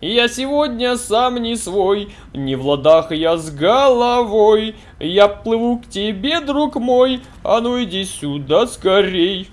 Я сегодня сам не свой, не в ладах я с головой. Я плыву к тебе, друг мой, а ну иди сюда скорей.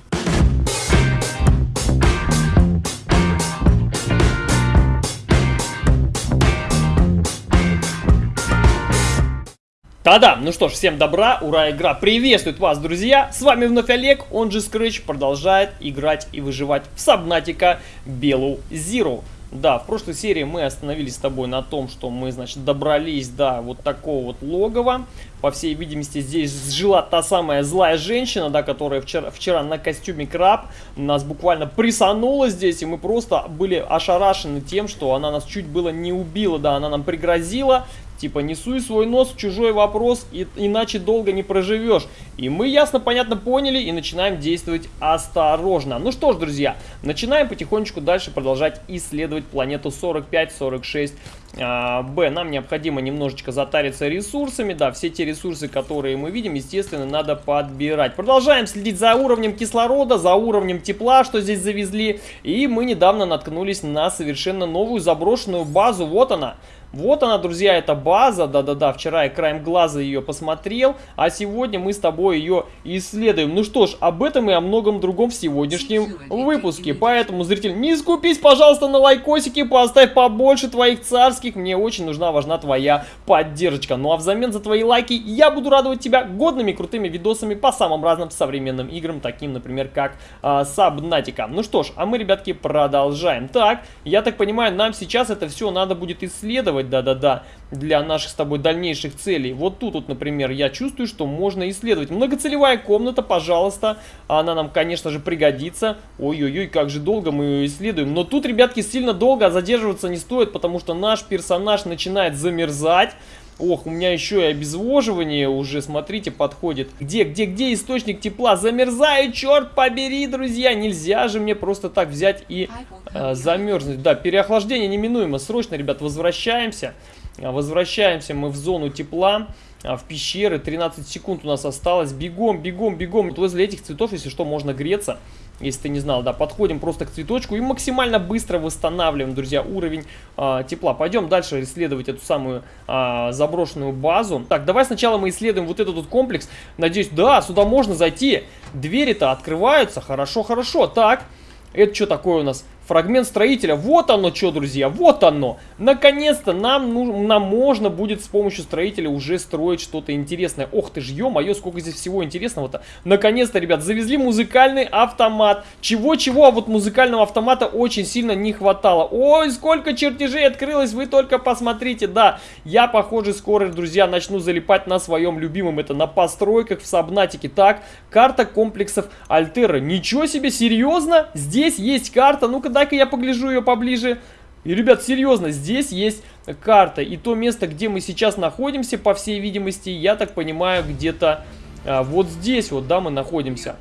Та-да, ну что ж, всем добра, ура, игра приветствует вас, друзья! С вами вновь Олег, он же Scratch, продолжает играть и выживать в Сабнатика Белу Зиру. Да, в прошлой серии мы остановились с тобой на том, что мы, значит, добрались до вот такого вот логова. По всей видимости, здесь жила та самая злая женщина, да, которая вчера, вчера на костюме краб нас буквально присанула здесь, и мы просто были ошарашены тем, что она нас чуть было не убила, да, она нам пригрозила, Типа, не суй свой нос в чужой вопрос, и, иначе долго не проживешь. И мы ясно, понятно поняли и начинаем действовать осторожно. Ну что ж, друзья, начинаем потихонечку дальше продолжать исследовать планету 45-46 а, Б. Нам необходимо немножечко затариться ресурсами. Да, все те ресурсы, которые мы видим, естественно, надо подбирать. Продолжаем следить за уровнем кислорода, за уровнем тепла, что здесь завезли. И мы недавно наткнулись на совершенно новую заброшенную базу. Вот она. Вот она, друзья, эта база, да-да-да, вчера я краем глаза ее посмотрел, а сегодня мы с тобой ее исследуем. Ну что ж, об этом и о многом другом в сегодняшнем выпуске. Поэтому, зритель, не скупись, пожалуйста, на лайкосики, поставь побольше твоих царских, мне очень нужна, важна твоя поддержка. Ну а взамен за твои лайки я буду радовать тебя годными крутыми видосами по самым разным современным играм, таким, например, как а, Subnautica. Ну что ж, а мы, ребятки, продолжаем. Так, я так понимаю, нам сейчас это все надо будет исследовать да-да-да, для наших с тобой дальнейших целей. Вот тут, вот, например, я чувствую, что можно исследовать. Многоцелевая комната, пожалуйста, она нам, конечно же, пригодится. Ой-ой-ой, как же долго мы ее исследуем. Но тут, ребятки, сильно долго задерживаться не стоит, потому что наш персонаж начинает замерзать. Ох, у меня еще и обезвоживание уже, смотрите, подходит. Где, где, где источник тепла? Замерзаю, черт побери, друзья. Нельзя же мне просто так взять и э, замерзнуть. Да, переохлаждение неминуемо. Срочно, ребят, возвращаемся. А, возвращаемся мы в зону тепла а, в пещеры. 13 секунд у нас осталось. Бегом, бегом, бегом. Вот возле этих цветов, если что, можно греться. Если ты не знал, да, подходим просто к цветочку и максимально быстро восстанавливаем, друзья, уровень э, тепла. Пойдем дальше исследовать эту самую э, заброшенную базу. Так, давай сначала мы исследуем вот этот вот комплекс. Надеюсь, да, сюда можно зайти. Двери-то открываются. Хорошо, хорошо. Так, это что такое у нас? Фрагмент строителя. Вот оно что, друзья, вот оно. Наконец-то нам, ну, нам можно будет с помощью строителя уже строить что-то интересное. Ох ты ж, ё-моё, сколько здесь всего интересного-то. Наконец-то, ребят, завезли музыкальный автомат. Чего-чего, а вот музыкального автомата очень сильно не хватало. Ой, сколько чертежей открылось, вы только посмотрите. Да, я, похоже, скоро, друзья, начну залипать на своем любимом, это на постройках в Сабнатике. Так, карта комплексов Альтера. Ничего себе, серьезно? Здесь есть карта, ну-ка дай-ка я погляжу ее поближе. И, ребят, серьезно, здесь есть карта. И то место, где мы сейчас находимся, по всей видимости, я так понимаю, где-то а, вот здесь вот, да, мы находимся.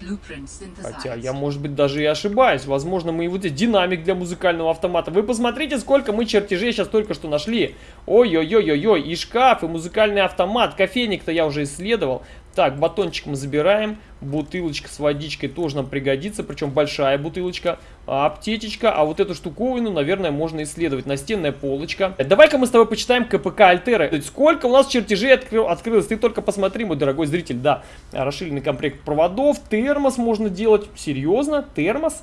Хотя я, может быть, даже и ошибаюсь. Возможно, мы и вот здесь динамик для музыкального автомата. Вы посмотрите, сколько мы чертежей сейчас только что нашли. Ой-ой-ой-ой-ой, и шкаф, и музыкальный автомат. Кофейник-то я уже исследовал. Так, батончик мы забираем. Бутылочка с водичкой тоже нам пригодится. Причем большая бутылочка. А, аптечечка. А вот эту штуковину, наверное, можно исследовать. Настенная полочка. Давай-ка мы с тобой почитаем КПК Альтера. Сколько у нас чертежей открыл, открылось. Ты только посмотри, мой дорогой зритель. Да, расширенный комплект проводов. Термос можно делать. Серьезно? Термос?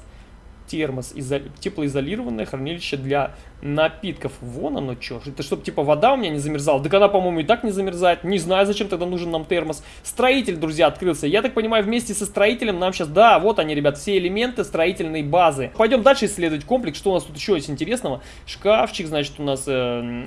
термос, изо... теплоизолированное хранилище для напитков. Вон оно что. Это чтобы типа вода у меня не замерзала. Так она, по-моему, и так не замерзает. Не знаю, зачем тогда нужен нам термос. Строитель, друзья, открылся. Я так понимаю, вместе со строителем нам сейчас... Да, вот они, ребят, все элементы строительной базы. Пойдем дальше исследовать комплекс. Что у нас тут еще есть интересного? Шкафчик, значит, у нас э,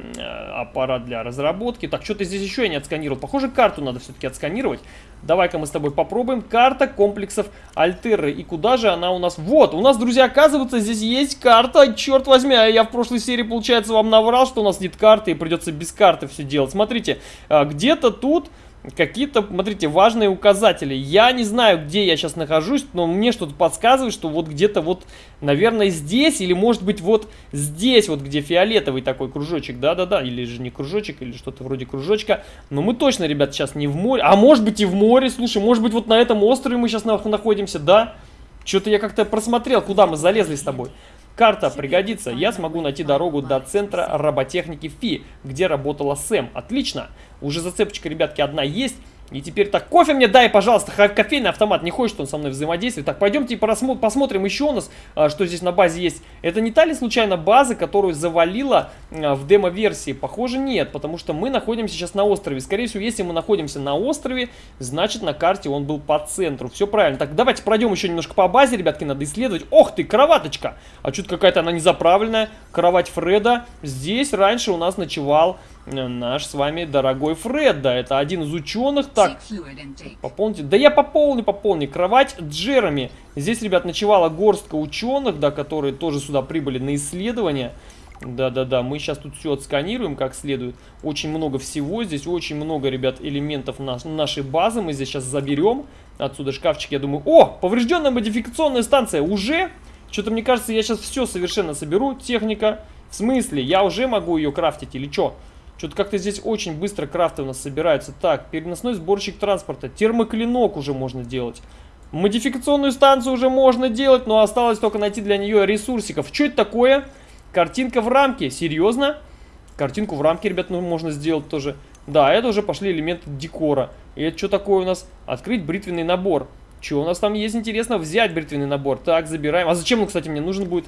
аппарат для разработки. Так, что-то здесь еще я не отсканировал. Похоже, карту надо все-таки отсканировать. Давай-ка мы с тобой попробуем. Карта комплексов Альтеры. И куда же она у нас? Вот, у нас, друзья, оказывается, здесь есть карта. Черт возьми, а я в прошлой серии, получается, вам наврал, что у нас нет карты и придется без карты все делать. Смотрите, а, где-то тут какие-то, смотрите, важные указатели. Я не знаю, где я сейчас нахожусь, но мне что-то подсказывает, что вот где-то вот, наверное, здесь, или может быть вот здесь, вот где фиолетовый такой кружочек, да-да-да, или же не кружочек, или что-то вроде кружочка. Но мы точно, ребят, сейчас не в море, а может быть и в море, слушай, может быть вот на этом острове мы сейчас находимся, да? Что-то я как-то просмотрел, куда мы залезли с тобой. Карта пригодится. Я смогу найти дорогу до центра роботехники ФИ, где работала Сэм. Отлично. Уже зацепочка, ребятки, одна есть. И теперь так, кофе мне дай, пожалуйста, кофейный автомат, не хочет он со мной взаимодействовать. Так, пойдемте посмотрим еще у нас, а, что здесь на базе есть. Это не та ли случайно база, которую завалила а, в демо-версии? Похоже, нет, потому что мы находимся сейчас на острове. Скорее всего, если мы находимся на острове, значит на карте он был по центру. Все правильно. Так, давайте пройдем еще немножко по базе, ребятки, надо исследовать. Ох ты, кроваточка! А что-то какая-то она незаправленная. Кровать Фреда. Здесь раньше у нас ночевал наш с вами дорогой Фред, да, это один из ученых. Так, пополните. Да я пополню, пополню. Кровать Джереми. Здесь, ребят, ночевала горстка ученых, да, которые тоже сюда прибыли на исследование. Да-да-да, мы сейчас тут все отсканируем как следует. Очень много всего здесь, очень много, ребят, элементов наш, нашей базы. Мы здесь сейчас заберем. Отсюда шкафчик, я думаю. О, поврежденная модификационная станция. Уже? Что-то мне кажется, я сейчас все совершенно соберу. Техника. В смысле? Я уже могу ее крафтить или что? Что-то как-то здесь очень быстро крафты у нас собираются. Так, переносной сборщик транспорта. Термоклинок уже можно делать. Модификационную станцию уже можно делать, но осталось только найти для нее ресурсиков. Что это такое? Картинка в рамке. Серьезно? Картинку в рамке, ребят, ну, можно сделать тоже. Да, это уже пошли элементы декора. И это что такое у нас? Открыть бритвенный набор. Что у нас там есть интересно? Взять бритвенный набор. Так, забираем. А зачем он, кстати, мне нужен будет?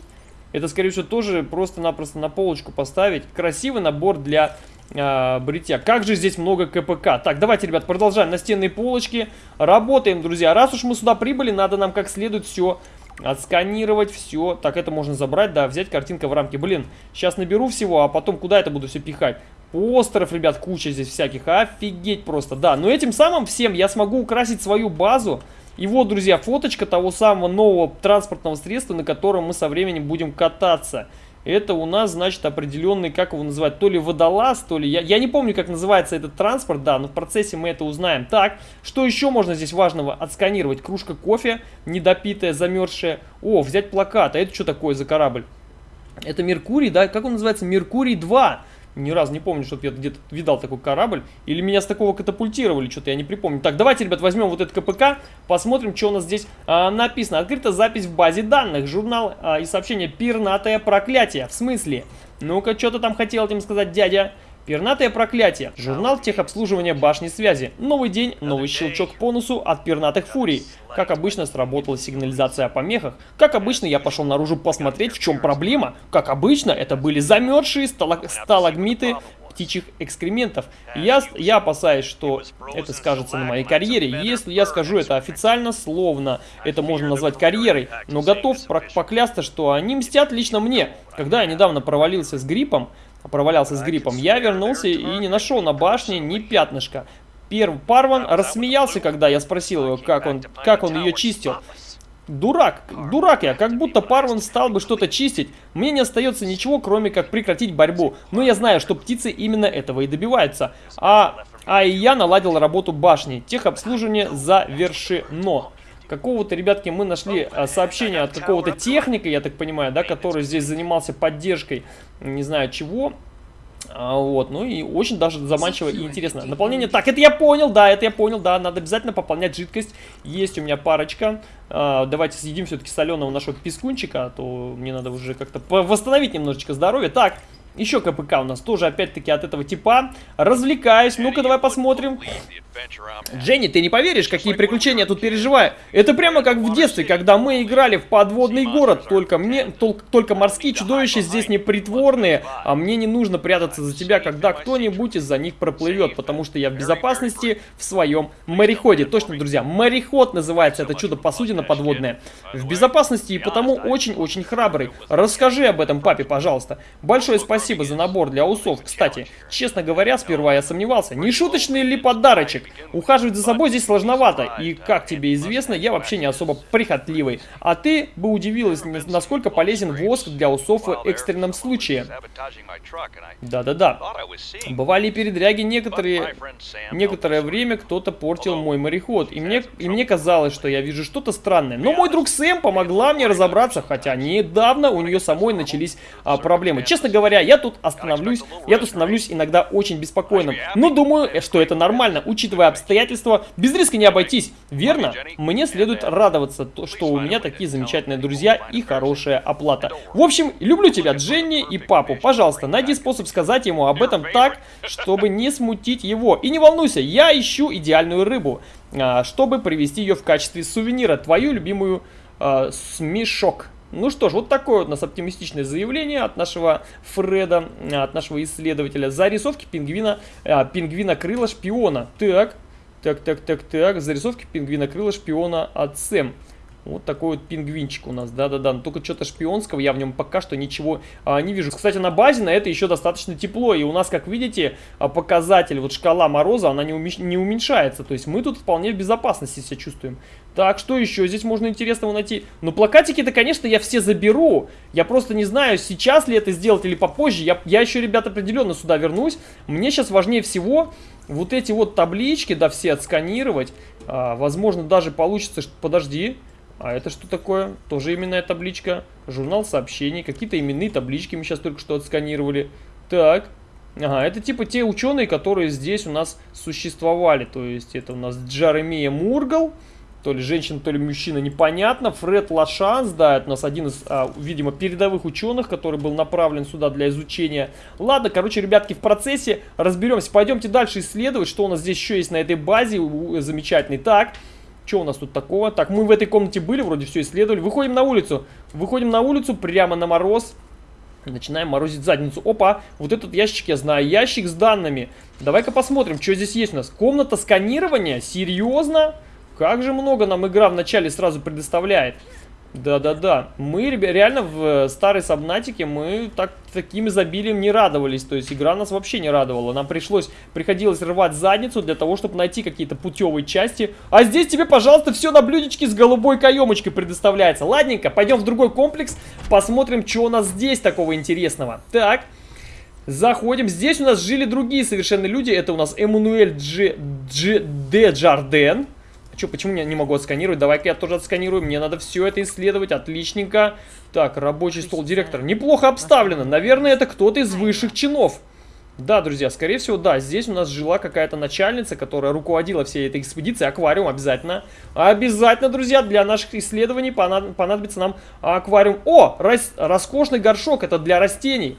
Это, скорее всего, тоже просто-напросто на полочку поставить. Красивый набор для э, бритья. Как же здесь много КПК. Так, давайте, ребят, продолжаем. Настенные полочки. Работаем, друзья. Раз уж мы сюда прибыли, надо нам как следует все отсканировать, все. Так, это можно забрать, да, взять картинка в рамке. Блин, сейчас наберу всего, а потом куда это буду все пихать? Постеров, ребят, куча здесь всяких. Офигеть просто, да. Но этим самым всем я смогу украсить свою базу. И вот, друзья, фоточка того самого нового транспортного средства, на котором мы со временем будем кататься. Это у нас, значит, определенный, как его называть, то ли водолаз, то ли... Я, я не помню, как называется этот транспорт, да, но в процессе мы это узнаем. Так, что еще можно здесь важного отсканировать? Кружка кофе, недопитая, замерзшая. О, взять плакат. А это что такое за корабль? Это Меркурий, да? Как он называется? Меркурий 2 ни разу не помню, чтобы я где-то видал такой корабль. Или меня с такого катапультировали, что-то я не припомню. Так, давайте, ребят, возьмем вот этот КПК, посмотрим, что у нас здесь а, написано. Открыта запись в базе данных. Журнал а, и сообщение «Пернатое проклятие». В смысле? Ну-ка, что ты там хотел этим сказать, дядя? Пернатое проклятие. Журнал техобслуживания башни связи. Новый день, новый щелчок по носу от пернатых фурий. Как обычно, сработала сигнализация о помехах. Как обычно, я пошел наружу посмотреть, в чем проблема. Как обычно, это были замерзшие сталаг сталагмиты птичьих экскрементов. Я, я опасаюсь, что это скажется на моей карьере. Если я скажу это официально, словно это можно назвать карьерой, но готов поклясться, что они мстят лично мне. Когда я недавно провалился с гриппом, провалялся с гриппом, я вернулся и не нашел на башне ни пятнышка. Первый Парван рассмеялся, когда я спросил его, как он, как он ее чистил. Дурак, дурак я, как будто Парван стал бы что-то чистить. Мне не остается ничего, кроме как прекратить борьбу. Но я знаю, что птицы именно этого и добиваются. А, а и я наладил работу башни. Техобслуживание завершено какого-то, ребятки, мы нашли а, сообщение от какого-то техника, я так понимаю, да, который здесь занимался поддержкой, не знаю чего. А, вот, ну и очень даже заманчиво и интересно. Наполнение, так, это я понял, да, это я понял, да, надо обязательно пополнять жидкость. Есть у меня парочка. А, давайте съедим все-таки соленого нашего пескунчика, а то мне надо уже как-то восстановить немножечко здоровье. Так, еще КПК у нас тоже опять-таки от этого типа. Развлекаюсь. Ну-ка, давай посмотрим. Дженни, ты не поверишь, какие приключения я тут переживаю. Это прямо как в детстве, когда мы играли в подводный город. Только мне, тол только морские чудовища здесь не притворные, а мне не нужно прятаться за тебя, когда кто-нибудь из-за них проплывет, потому что я в безопасности в своем мореходе. Точно, друзья, мореход называется это чудо-посудина подводное. В безопасности и потому очень-очень храбрый. Расскажи об этом папе, пожалуйста. Большое спасибо за набор для усов. Кстати, честно говоря, сперва я сомневался, не шуточный ли подарочек? Ухаживать за собой здесь сложновато, и, как тебе известно, я вообще не особо прихотливый. А ты бы удивилась, насколько полезен воск для усов в экстренном случае. Да-да-да. Бывали передряги некоторые... Некоторое время кто-то портил мой мореход, и мне, и мне казалось, что я вижу что-то странное. Но мой друг Сэм помогла мне разобраться, хотя недавно у нее самой начались а, проблемы. Честно говоря, я тут остановлюсь, я тут становлюсь иногда очень беспокойным. Но думаю, что это нормально, учитывая учитывая обстоятельства, без риска не обойтись, верно? Мне следует радоваться, что у меня такие замечательные друзья и хорошая оплата. В общем, люблю тебя, Дженни и папу. Пожалуйста, найди способ сказать ему об этом так, чтобы не смутить его. И не волнуйся, я ищу идеальную рыбу, а, чтобы привезти ее в качестве сувенира. Твою любимую э, смешок. Ну что ж, вот такое вот у нас оптимистичное заявление от нашего Фреда, от нашего исследователя. Зарисовки пингвина, а, пингвина крыла шпиона. Так, так, так, так, так. Зарисовки пингвина крыла шпиона от Сэм. Вот такой вот пингвинчик у нас, да-да-да, но только что-то шпионского я в нем пока что ничего а, не вижу. Кстати, на базе на это еще достаточно тепло, и у нас, как видите, а, показатель, вот шкала мороза, она не, уменьш... не уменьшается, то есть мы тут вполне в безопасности себя чувствуем. Так, что еще здесь можно интересного найти? Ну, плакатики-то, конечно, я все заберу, я просто не знаю, сейчас ли это сделать или попозже, я, я еще, ребят, определенно сюда вернусь. Мне сейчас важнее всего вот эти вот таблички, да, все отсканировать, а, возможно, даже получится, что... Подожди. А это что такое? Тоже именная табличка. Журнал сообщений. Какие-то именные таблички мы сейчас только что отсканировали. Так. Ага, это типа те ученые, которые здесь у нас существовали. То есть это у нас Джаремия Мургал. То ли женщина, то ли мужчина, непонятно. Фред Лашанс, да, это у нас один из, а, видимо, передовых ученых, который был направлен сюда для изучения. Ладно, короче, ребятки, в процессе разберемся. Пойдемте дальше исследовать, что у нас здесь еще есть на этой базе замечательный. Так, что у нас тут такого? Так, мы в этой комнате были, вроде все исследовали. Выходим на улицу. Выходим на улицу прямо на мороз. Начинаем морозить задницу. Опа, вот этот ящик я знаю. Ящик с данными. Давай-ка посмотрим, что здесь есть у нас. Комната сканирования? Серьезно? Как же много нам игра вначале сразу предоставляет. Да-да-да. Мы реально в э, старой Сабнатике мы так, таким изобилием не радовались. То есть игра нас вообще не радовала. Нам пришлось, приходилось рвать задницу для того, чтобы найти какие-то путевые части. А здесь тебе, пожалуйста, все на блюдечке с голубой каемочкой предоставляется. Ладненько, пойдем в другой комплекс, посмотрим, что у нас здесь такого интересного. Так, заходим. Здесь у нас жили другие совершенно люди. Это у нас Эммануэль Дж... Дж... Де Джарден. Че, почему я не могу отсканировать? Давай-ка я тоже отсканирую. Мне надо все это исследовать. Отличненько. Так, рабочий стол директора. Неплохо обставлено. Наверное, это кто-то из высших чинов. Да, друзья, скорее всего, да, здесь у нас жила какая-то начальница, которая руководила всей этой экспедицией. Аквариум обязательно. Обязательно, друзья, для наших исследований понадобится нам аквариум. О, рас роскошный горшок, это для растений.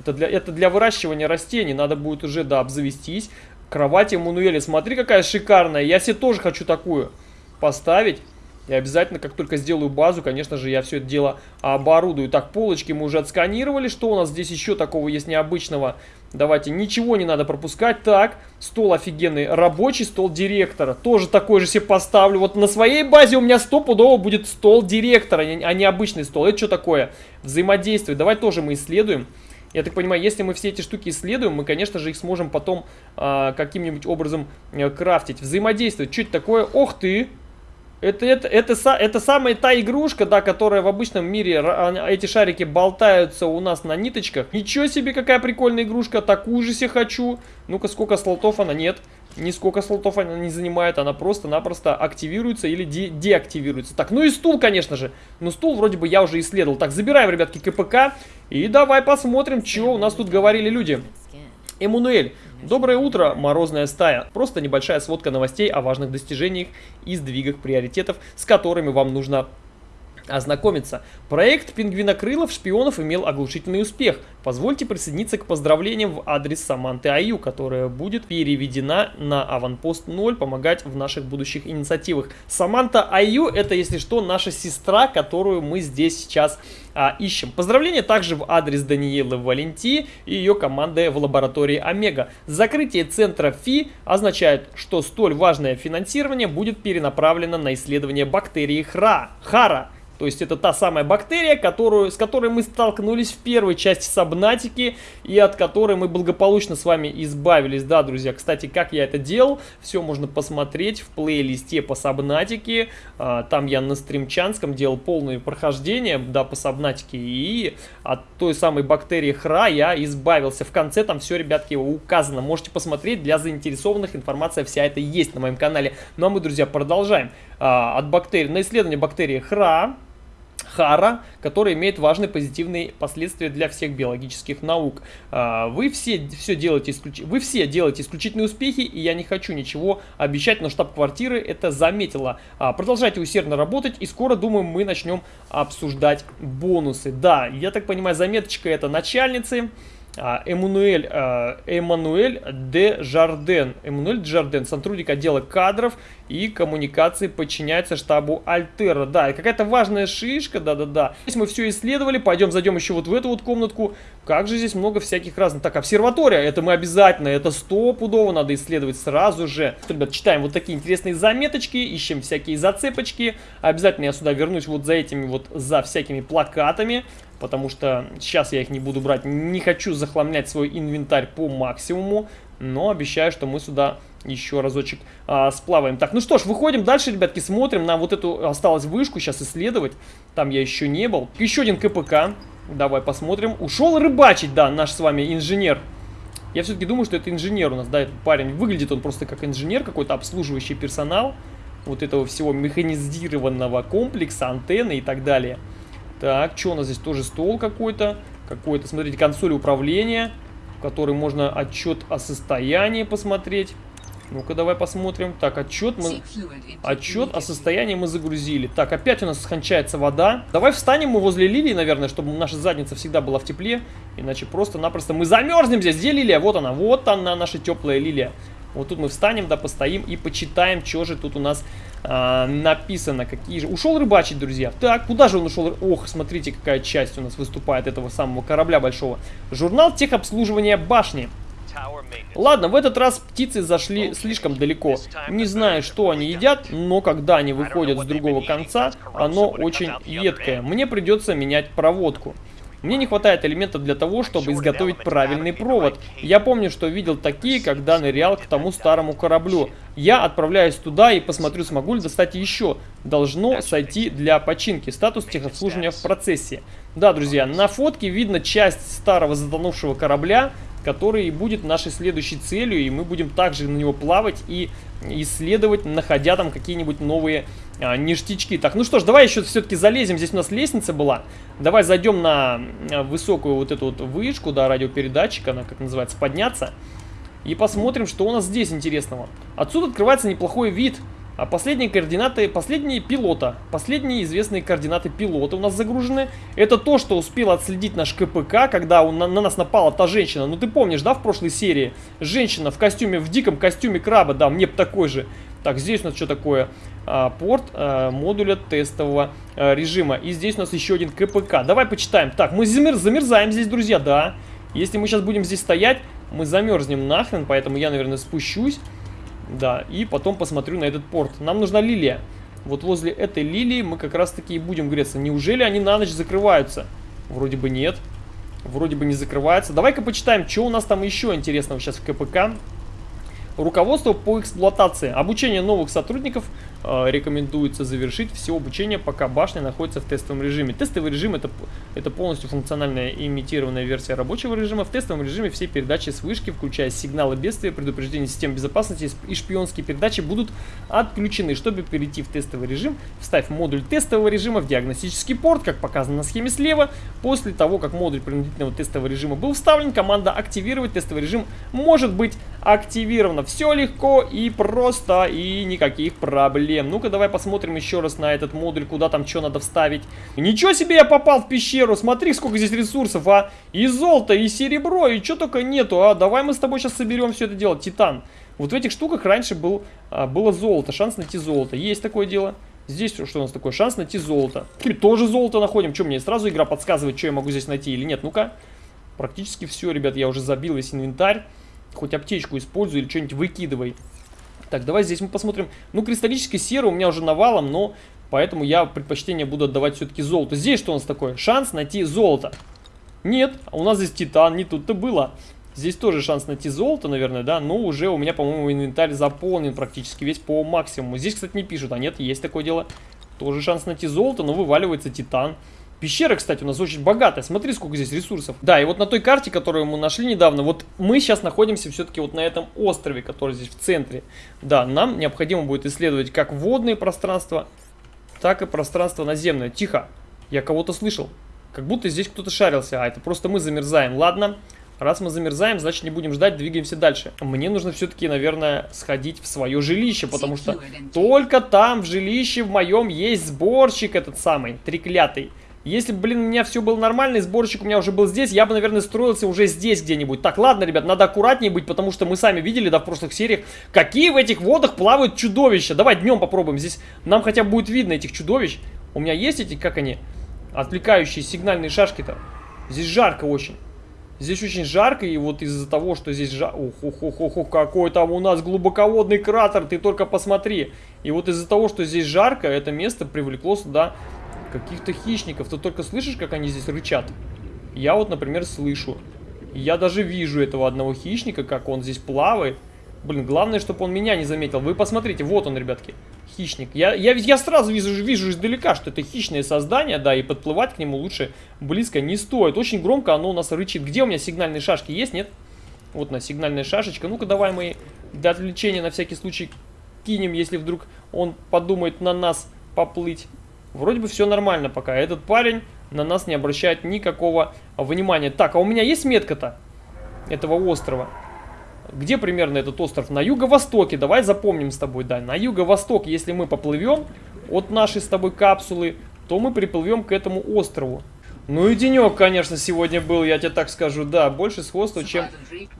Это для, это для выращивания растений. Надо будет уже, да, обзавестись. Кровать Эммануэля. Смотри, какая шикарная. Я себе тоже хочу такую поставить. И обязательно, как только сделаю базу, конечно же, я все это дело оборудую. Так, полочки мы уже отсканировали. Что у нас здесь еще такого есть необычного? Давайте, ничего не надо пропускать. Так, стол офигенный. Рабочий стол директора. Тоже такой же себе поставлю. Вот на своей базе у меня стопудово будет стол директора, а не обычный стол. Это что такое? Взаимодействие. Давай тоже мы исследуем. Я так понимаю, если мы все эти штуки исследуем, мы, конечно же, их сможем потом э, каким-нибудь образом э, крафтить, взаимодействовать. Это такое? Ох ты! Это, это, это, это, это самая та игрушка, да, которая в обычном мире, эти шарики болтаются у нас на ниточках. Ничего себе, какая прикольная игрушка, такую же себе хочу. Ну-ка, сколько слотов она? Нет, нисколько слотов она не занимает, она просто-напросто активируется или де деактивируется. Так, ну и стул, конечно же. Но стул вроде бы я уже исследовал. Так, забираем, ребятки, КПК и давай посмотрим, что у нас тут говорили люди. Эммануэль, доброе утро, морозная стая. Просто небольшая сводка новостей о важных достижениях и сдвигах приоритетов, с которыми вам нужно ознакомиться. Проект пингвинокрылов шпионов имел оглушительный успех. Позвольте присоединиться к поздравлениям в адрес Саманты Аю, которая будет переведена на Аванпост 0, помогать в наших будущих инициативах. Саманта Аю это, если что, наша сестра, которую мы здесь сейчас а, ищем. Поздравления также в адрес Даниэлы Валенти и ее команды в лаборатории Омега. Закрытие центра ФИ означает, что столь важное финансирование будет перенаправлено на исследование бактерии ХРА, ХАРА то есть это та самая бактерия, которую, с которой мы столкнулись в первой части Сабнатики и от которой мы благополучно с вами избавились. Да, друзья, кстати, как я это делал, все можно посмотреть в плейлисте по Сабнатике. А, там я на стримчанском делал полное прохождение, да, по Сабнатике. И от той самой бактерии Хра я избавился. В конце там все, ребятки, указано. Можете посмотреть, для заинтересованных информация вся это есть на моем канале. Ну а мы, друзья, продолжаем. А, от бактерий, на исследование бактерии Хра Хара, который имеет важные позитивные последствия для всех биологических наук. А, вы все, все делаете, исключ... вы все делаете исключительные успехи, и я не хочу ничего обещать, но штаб-квартиры это заметила. А, продолжайте усердно работать, и скоро, думаю, мы начнем обсуждать бонусы. Да, я так понимаю, заметочка это начальницы. А, Эммануэль, а, Эммануэль де Жарден. Эммануэль де Жарден, сотрудник отдела кадров и коммуникации, подчиняется штабу Альтера. Да, какая-то важная шишка, да-да-да. Здесь мы все исследовали, пойдем зайдем еще вот в эту вот комнатку. Как же здесь много всяких разных. Так, обсерватория, это мы обязательно, это стопудово надо исследовать сразу же. Ребят, читаем вот такие интересные заметочки, ищем всякие зацепочки. Обязательно я сюда вернусь вот за этими вот, за всякими плакатами потому что сейчас я их не буду брать. Не хочу захламлять свой инвентарь по максимуму, но обещаю, что мы сюда еще разочек а, сплаваем. Так, ну что ж, выходим дальше, ребятки, смотрим на вот эту осталось вышку сейчас исследовать. Там я еще не был. Еще один КПК. Давай посмотрим. Ушел рыбачить, да, наш с вами инженер. Я все-таки думаю, что это инженер у нас, да, этот парень. Выглядит он просто как инженер, какой-то обслуживающий персонал вот этого всего механизированного комплекса, антенны и так далее. Так, что у нас здесь? Тоже стол какой-то. Какой-то, смотрите, консоль управления, в которой можно отчет о состоянии посмотреть. Ну-ка, давай посмотрим. Так, отчет мы... Отчет о состоянии мы загрузили. Так, опять у нас скончается вода. Давай встанем мы возле лилии, наверное, чтобы наша задница всегда была в тепле. Иначе просто-напросто мы замерзнем здесь. Где лилия? Вот она, вот она, наша теплая лилия. Вот тут мы встанем, да, постоим и почитаем, что же тут у нас а, написано. Какие же... Ушел рыбачить, друзья. Так, куда же он ушел? Ох, смотрите, какая часть у нас выступает этого самого корабля большого. Журнал техобслуживания башни. Ладно, в этот раз птицы зашли слишком далеко. Не знаю, что они едят, но когда они выходят с другого конца, оно очень едкое. Мне придется менять проводку. Мне не хватает элементов для того, чтобы изготовить правильный провод. Я помню, что видел такие, когда нырял к тому старому кораблю. Я отправляюсь туда и посмотрю, смогу ли достать еще. Должно сойти для починки. Статус техобслуживания в процессе. Да, друзья, на фотке видно часть старого затонувшего корабля, который и будет нашей следующей целью, и мы будем также на него плавать и исследовать, находя там какие-нибудь новые а, ништячки. Так, ну что ж, давай еще все-таки залезем. Здесь у нас лестница была. Давай зайдем на а, высокую вот эту вот вышку, да, радиопередатчик, она как называется, подняться. И посмотрим, что у нас здесь интересного. Отсюда открывается неплохой вид. А последние координаты, последние пилота, последние известные координаты пилота у нас загружены. Это то, что успел отследить наш КПК, когда он, на, на нас напала та женщина. Ну ты помнишь, да, в прошлой серии? Женщина в костюме, в диком костюме краба, да, мне бы такой же. Так, здесь у нас что такое? А, порт а, модуля тестового а, режима. И здесь у нас еще один КПК. Давай почитаем. Так, мы замер, замерзаем здесь, друзья, да. Если мы сейчас будем здесь стоять, мы замерзнем нахрен, поэтому я, наверное, спущусь. Да, и потом посмотрю на этот порт. Нам нужна лилия. Вот возле этой лилии мы как раз таки и будем греться. Неужели они на ночь закрываются? Вроде бы нет. Вроде бы не закрываются. Давай-ка почитаем, что у нас там еще интересного сейчас в КПК. Руководство по эксплуатации. Обучение новых сотрудников рекомендуется завершить все обучение, пока башня находится в тестовом режиме. Тестовый режим это, это полностью функциональная имитированная версия рабочего режима. В тестовом режиме все передачи с вышки, включая сигналы бедствия, предупреждения систем безопасности и шпионские передачи будут отключены. Чтобы перейти в тестовый режим, вставь модуль тестового режима в диагностический порт, как показано на схеме слева. После того, как модуль принудительного тестового режима был вставлен, команда «Активировать тестовый режим» может быть активирована. Все легко и просто, и никаких проблем. Ну-ка, давай посмотрим еще раз на этот модуль, куда там что надо вставить. Ничего себе, я попал в пещеру. Смотри, сколько здесь ресурсов, а. И золото, и серебро, и что только нету, а. Давай мы с тобой сейчас соберем все это дело. Титан. Вот в этих штуках раньше был, а, было золото, шанс найти золото. Есть такое дело. Здесь что у нас такое? Шанс найти золото. Тоже золото находим. Что, мне сразу игра подсказывает, что я могу здесь найти или нет? Ну-ка. Практически все, ребят, я уже забил весь инвентарь. Хоть аптечку используй или что-нибудь выкидывай. Так, давай здесь мы посмотрим. Ну, кристаллической серы у меня уже навалом, но поэтому я предпочтение буду отдавать все-таки золото. Здесь что у нас такое? Шанс найти золото. Нет, у нас здесь титан, не тут-то было. Здесь тоже шанс найти золото, наверное, да, но уже у меня, по-моему, инвентарь заполнен практически весь по максимуму. Здесь, кстати, не пишут, а нет, есть такое дело. Тоже шанс найти золото, но вываливается титан. Пещера, кстати, у нас очень богатая. Смотри, сколько здесь ресурсов. Да, и вот на той карте, которую мы нашли недавно, вот мы сейчас находимся все-таки вот на этом острове, который здесь в центре. Да, нам необходимо будет исследовать как водные пространства, так и пространство наземное. Тихо. Я кого-то слышал. Как будто здесь кто-то шарился. А, это просто мы замерзаем. Ладно. Раз мы замерзаем, значит не будем ждать, двигаемся дальше. Мне нужно все-таки, наверное, сходить в свое жилище, потому что только там, в жилище в моем, есть сборщик этот самый, треклятый. Если блин, у меня все было нормально, и сборщик у меня уже был здесь, я бы, наверное, строился уже здесь где-нибудь. Так, ладно, ребят, надо аккуратнее быть, потому что мы сами видели, да, в прошлых сериях, какие в этих водах плавают чудовища. Давай днем попробуем, здесь нам хотя бы будет видно этих чудовищ. У меня есть эти, как они, отвлекающие сигнальные шашки-то. Здесь жарко очень. Здесь очень жарко, и вот из-за того, что здесь жарко... Ух, ух, ух, ух, ух, какой там у нас глубоководный кратер, ты только посмотри. И вот из-за того, что здесь жарко, это место привлекло сюда каких-то хищников. Ты только слышишь, как они здесь рычат? Я вот, например, слышу. Я даже вижу этого одного хищника, как он здесь плавает. Блин, главное, чтобы он меня не заметил. Вы посмотрите, вот он, ребятки, хищник. Я, я, я сразу вижу, вижу издалека, что это хищное создание, да, и подплывать к нему лучше близко не стоит. Очень громко оно у нас рычит. Где у меня сигнальные шашки есть, нет? Вот на сигнальная шашечка. Ну-ка, давай мы для отвлечения на всякий случай кинем, если вдруг он подумает на нас поплыть. Вроде бы все нормально пока. Этот парень на нас не обращает никакого внимания. Так, а у меня есть метка-то этого острова? Где примерно этот остров? На юго-востоке. Давай запомним с тобой, да. На юго-восток, если мы поплывем от нашей с тобой капсулы, то мы приплывем к этому острову. Ну и денек, конечно, сегодня был, я тебе так скажу, да, больше сходства, чем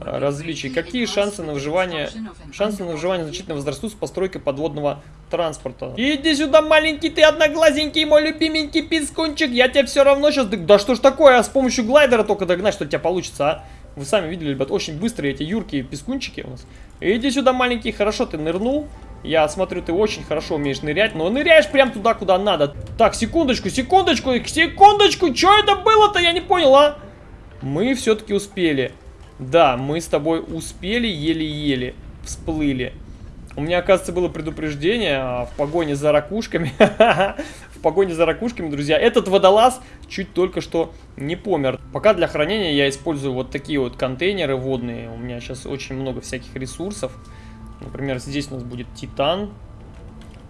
а, различий. Какие шансы на выживание? Шансы на выживание значительно возрастут с постройкой подводного транспорта. Иди сюда, маленький ты одноглазенький, мой любименький пискунчик, я тебя все равно сейчас... Да что ж такое, а с помощью глайдера только догнать, что у тебя получится, а? Вы сами видели, ребят, очень быстрые эти юркие пескунчики у нас. Иди сюда, маленький, хорошо ты нырнул. Я смотрю, ты очень хорошо умеешь нырять, но ныряешь прям туда, куда надо. Так, секундочку, секундочку, секундочку, что это было-то, я не понял, а? Мы все-таки успели. Да, мы с тобой успели, еле-еле всплыли. У меня, оказывается, было предупреждение а, в погоне за ракушками. в погоне за ракушками, друзья. Этот водолаз чуть только что не помер. Пока для хранения я использую вот такие вот контейнеры водные. У меня сейчас очень много всяких ресурсов. Например, здесь у нас будет титан.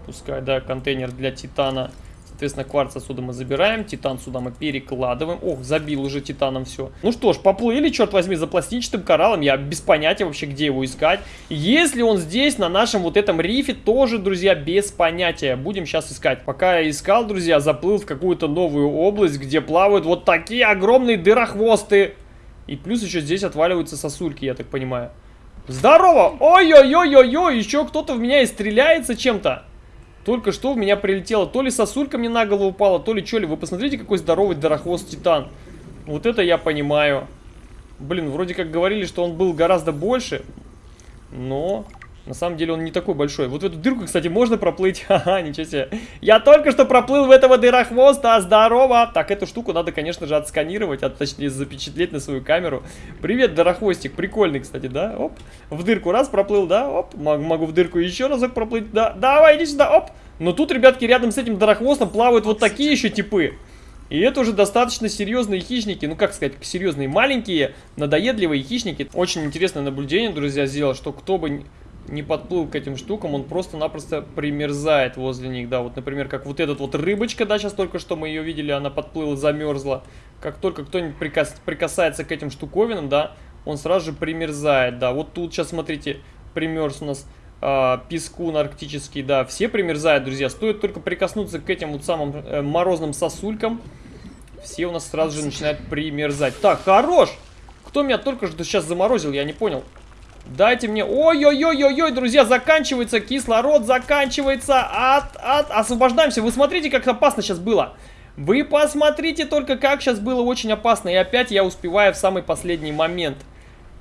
Пускай, да, контейнер для титана. Соответственно, кварц отсюда мы забираем, титан сюда мы перекладываем. Ох, забил уже титаном все. Ну что ж, поплыли, черт возьми, за пластинчатым кораллом. Я без понятия вообще, где его искать. Если он здесь, на нашем вот этом рифе, тоже, друзья, без понятия. Будем сейчас искать. Пока я искал, друзья, заплыл в какую-то новую область, где плавают вот такие огромные дырохвосты. И плюс еще здесь отваливаются сосульки, я так понимаю. Здорово! Ой-ой-ой-ой-ой, еще кто-то в меня и стреляется чем-то. Только что в меня прилетело. То ли сосулька мне на голову упала, то ли что ли. Вы посмотрите, какой здоровый дорохвост титан. Вот это я понимаю. Блин, вроде как говорили, что он был гораздо больше. Но на самом деле он не такой большой. Вот в эту дырку, кстати, можно проплыть. Ха-ха, ничего себе. Я только что проплыл в этого дырохвоста. Здорово. Так, эту штуку надо, конечно же, отсканировать, а точнее запечатлеть на свою камеру. Привет, дырохвостик. Прикольный, кстати, да? Оп. В дырку раз проплыл, да? Оп. Могу в дырку еще разок проплыть. Да, давай, иди сюда. Оп. Но тут, ребятки, рядом с этим дырохвостом плавают вот такие еще типы. И это уже достаточно серьезные хищники, ну как сказать, серьезные маленькие, надоедливые хищники. Очень интересное наблюдение, друзья, сделал, что кто бы не подплыл к этим штукам, он просто-напросто примерзает возле них, да, вот, например, как вот этот вот рыбочка, да, сейчас только что мы ее видели, она подплыла, замерзла, как только кто-нибудь прикас прикасается к этим штуковинам, да, он сразу же примерзает, да, вот тут сейчас, смотрите, примерз у нас э, пескун арктический, да, все примерзают, друзья, стоит только прикоснуться к этим вот самым э, морозным сосулькам, все у нас сразу же начинают примерзать. Так, хорош! Кто меня только что сейчас заморозил, я не понял. Дайте мне... Ой-ой-ой-ой-ой, друзья, заканчивается кислород, заканчивается. От, от, освобождаемся. Вы смотрите, как опасно сейчас было. Вы посмотрите только, как сейчас было очень опасно. И опять я успеваю в самый последний момент.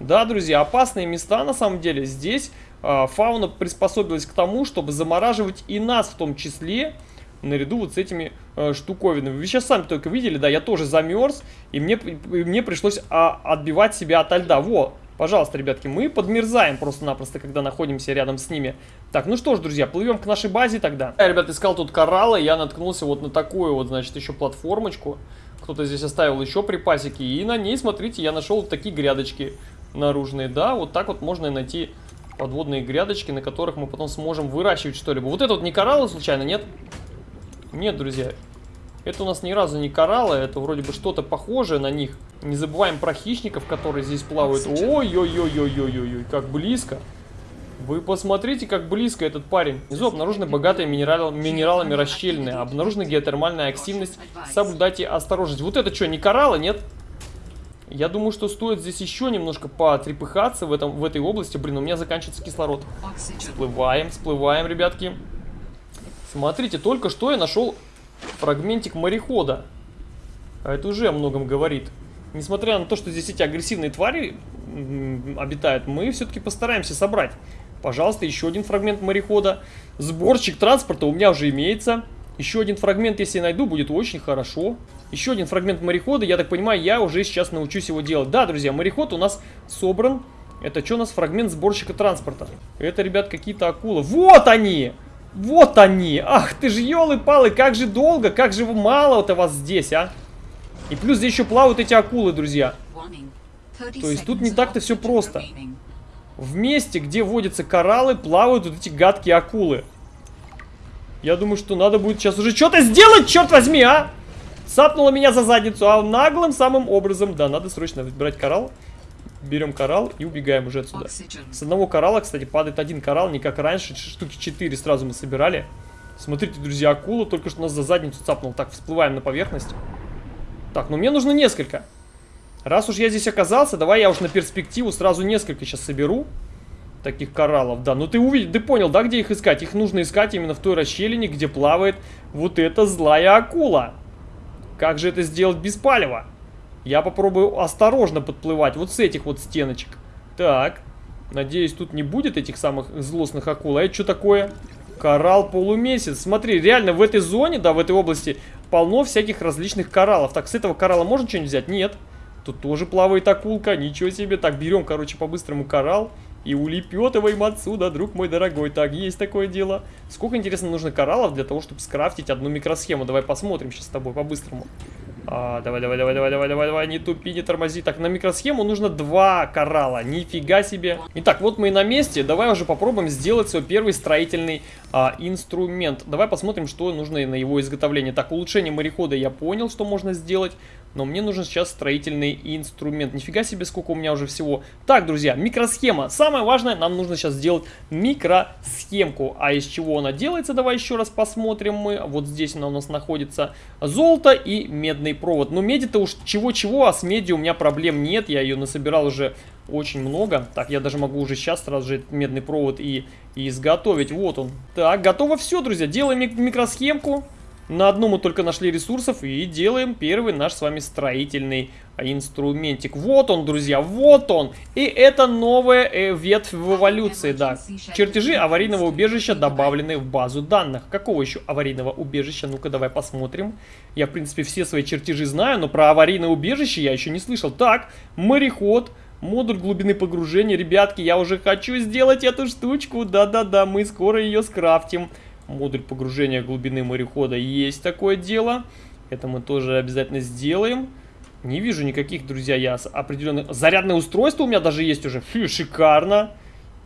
Да, друзья, опасные места на самом деле. Здесь э, фауна приспособилась к тому, чтобы замораживать и нас в том числе наряду вот с этими э, штуковинами. Вы сейчас сами только видели, да, я тоже замерз, и мне, и мне пришлось а, отбивать себя от льда. Во, Пожалуйста, ребятки, мы подмерзаем просто-напросто, когда находимся рядом с ними. Так, ну что ж, друзья, плывем к нашей базе тогда. Я, ребят, искал тут кораллы, я наткнулся вот на такую вот, значит, еще платформочку. Кто-то здесь оставил еще припасики, и на ней, смотрите, я нашел вот такие грядочки наружные. Да, вот так вот можно найти подводные грядочки, на которых мы потом сможем выращивать что-либо. Вот это вот не кораллы случайно, нет? Нет, друзья. Это у нас ни разу не кораллы, это вроде бы что-то похожее на них. Не забываем про хищников, которые здесь плавают. Ой-ой-ой-ой-ой-ой-ой, как близко. Вы посмотрите, как близко этот парень. Внизу обнаружены богатые минерал, минералами расщелины, обнаружена геотермальная активность. Соблюдайте осторожность. Вот это что, не кораллы, нет? Я думаю, что стоит здесь еще немножко потрепыхаться в, этом, в этой области. Блин, у меня заканчивается кислород. Всплываем, всплываем, ребятки. Смотрите, только что я нашел фрагментик морехода. А это уже о многом говорит. Несмотря на то, что здесь эти агрессивные твари обитают, мы все-таки постараемся собрать. Пожалуйста, еще один фрагмент морехода. Сборщик транспорта у меня уже имеется. Еще один фрагмент, если я найду, будет очень хорошо. Еще один фрагмент морехода, я так понимаю, я уже сейчас научусь его делать. Да, друзья, мореход у нас собран. Это что у нас? Фрагмент сборщика транспорта. Это, ребят, какие-то акулы. Вот они! Вот они! Ах ты же, елы-палы, как же долго, как же мало-то вас здесь, а! И плюс здесь еще плавают эти акулы, друзья. То есть тут не так-то все просто. В месте, где водятся кораллы, плавают вот эти гадкие акулы. Я думаю, что надо будет сейчас уже что-то сделать, черт возьми, а! Сапнула меня за задницу, а наглым самым образом. Да, надо срочно брать коралл. Берем коралл и убегаем уже отсюда. С одного коралла, кстати, падает один коралл, не как раньше. Штуки 4 сразу мы собирали. Смотрите, друзья, акула только что нас за задницу цапнул. Так, всплываем на поверхность. Так, ну мне нужно несколько. Раз уж я здесь оказался, давай я уж на перспективу сразу несколько сейчас соберу. Таких кораллов, да. Ну ты увидел, ты понял, да, где их искать? Их нужно искать именно в той расщелине, где плавает вот эта злая акула. Как же это сделать без палева? Я попробую осторожно подплывать вот с этих вот стеночек. Так. Надеюсь, тут не будет этих самых злостных акул. А это что такое? Коралл полумесяц. Смотри, реально в этой зоне, да, в этой области полно всяких различных кораллов. Так, с этого коралла можно что-нибудь взять? Нет. Тут тоже плавает акулка. Ничего себе. Так, берем, короче, по-быстрому коралл. И улепетываем отсюда, друг мой дорогой. Так, есть такое дело. Сколько, интересно, нужно кораллов для того, чтобы скрафтить одну микросхему? Давай посмотрим сейчас с тобой по-быстрому. А, давай, давай, давай, давай, давай, давай, давай, не тупи, не тормози. Так, на микросхему нужно два коралла. Нифига себе. Итак, вот мы и на месте. Давай уже попробуем сделать свой первый строительный а, инструмент. Давай посмотрим, что нужно на его изготовление. Так, улучшение морехода я понял, что можно сделать. Но мне нужен сейчас строительный инструмент. Нифига себе, сколько у меня уже всего. Так, друзья, микросхема. Самое важное, нам нужно сейчас сделать микросхемку. А из чего она делается, давай еще раз посмотрим мы. Вот здесь она у нас находится. Золото и медный провод. Но меди-то уж чего-чего, а с меди у меня проблем нет. Я ее насобирал уже очень много. Так, я даже могу уже сейчас сразу же медный провод и, и изготовить. Вот он. Так, готово все, друзья. Делаем микросхемку. На одну мы только нашли ресурсов и делаем первый наш с вами строительный инструментик. Вот он, друзья, вот он. И это новая э, ветвь в эволюции, да. Чертежи аварийного убежища добавлены в базу данных. Какого еще аварийного убежища? Ну-ка, давай посмотрим. Я, в принципе, все свои чертежи знаю, но про аварийное убежище я еще не слышал. Так, мореход. Модуль глубины погружения. Ребятки, я уже хочу сделать эту штучку. Да-да-да, мы скоро ее скрафтим модуль погружения глубины морехода есть такое дело. Это мы тоже обязательно сделаем. Не вижу никаких, друзья, я определенных... Зарядное устройство у меня даже есть уже. Фу, шикарно.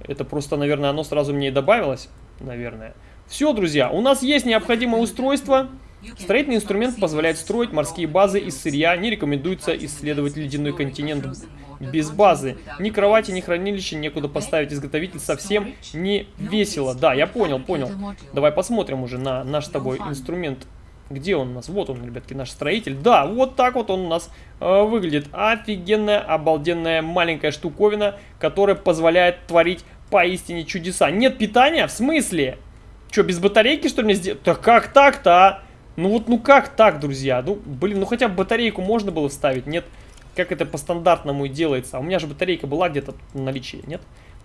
Это просто, наверное, оно сразу мне и добавилось. Наверное. Все, друзья, у нас есть необходимое устройство. Строительный инструмент позволяет строить морские базы из сырья. Не рекомендуется исследовать ледяной континент без базы. Ни кровати, ни хранилища некуда поставить. Изготовитель совсем не весело. Да, я понял, понял. Давай посмотрим уже на наш с тобой инструмент. Где он у нас? Вот он, ребятки, наш строитель. Да, вот так вот он у нас э, выглядит. Офигенная, обалденная маленькая штуковина, которая позволяет творить поистине чудеса. Нет питания? В смысле? Что, без батарейки, что ли, мне сделать? Да как так-то, а? Ну вот, ну как так, друзья? Ну, блин, ну хотя бы батарейку можно было вставить, нет? Как это по стандартному и делается. А у меня же батарейка была где-то в наличии, нет?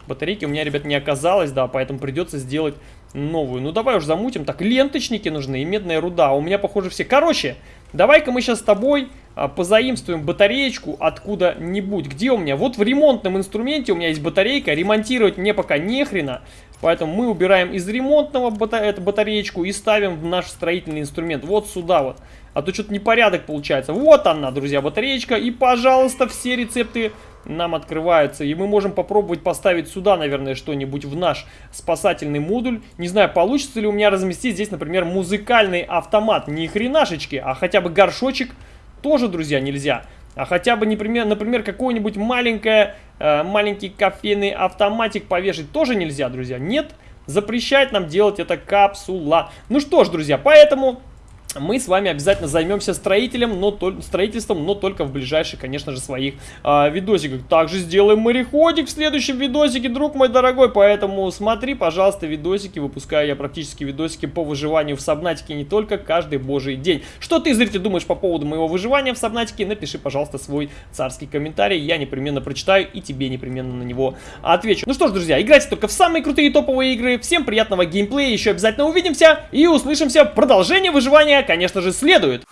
Батарейки у меня, ребят, не оказалось, да, поэтому придется сделать новую. Ну, давай уж замутим. Так, ленточники нужны и медная руда. У меня, похоже, все. Короче, давай-ка мы сейчас с тобой а, позаимствуем батареечку откуда-нибудь. Где у меня? Вот в ремонтном инструменте у меня есть батарейка. Ремонтировать мне пока не хрена. Поэтому мы убираем из ремонтного бата батареечку и ставим в наш строительный инструмент. Вот сюда вот. А то что-то непорядок получается. Вот она, друзья, батареечка. И, пожалуйста, все рецепты нам открываются. И мы можем попробовать поставить сюда, наверное, что-нибудь в наш спасательный модуль. Не знаю, получится ли у меня разместить здесь, например, музыкальный автомат. Не хренашечки, а хотя бы горшочек тоже, друзья, нельзя. А хотя бы, например, например какой-нибудь маленькое, э, маленький кофейный автоматик повешать тоже нельзя, друзья. Нет, запрещает нам делать это капсула. Ну что ж, друзья, поэтому мы с вами обязательно займемся строителем, но то, строительством, но только в ближайших, конечно же, своих э, видосиках. Также сделаем мореходик в следующем видосике, друг мой дорогой, поэтому смотри, пожалуйста, видосики, выпускаю я практически видосики по выживанию в Сабнатике не только каждый божий день. Что ты, зритель, думаешь по поводу моего выживания в Сабнатике? Напиши, пожалуйста, свой царский комментарий, я непременно прочитаю и тебе непременно на него отвечу. Ну что ж, друзья, играйте только в самые крутые топовые игры, всем приятного геймплея, еще обязательно увидимся и услышимся. Продолжение выживания конечно же, следует.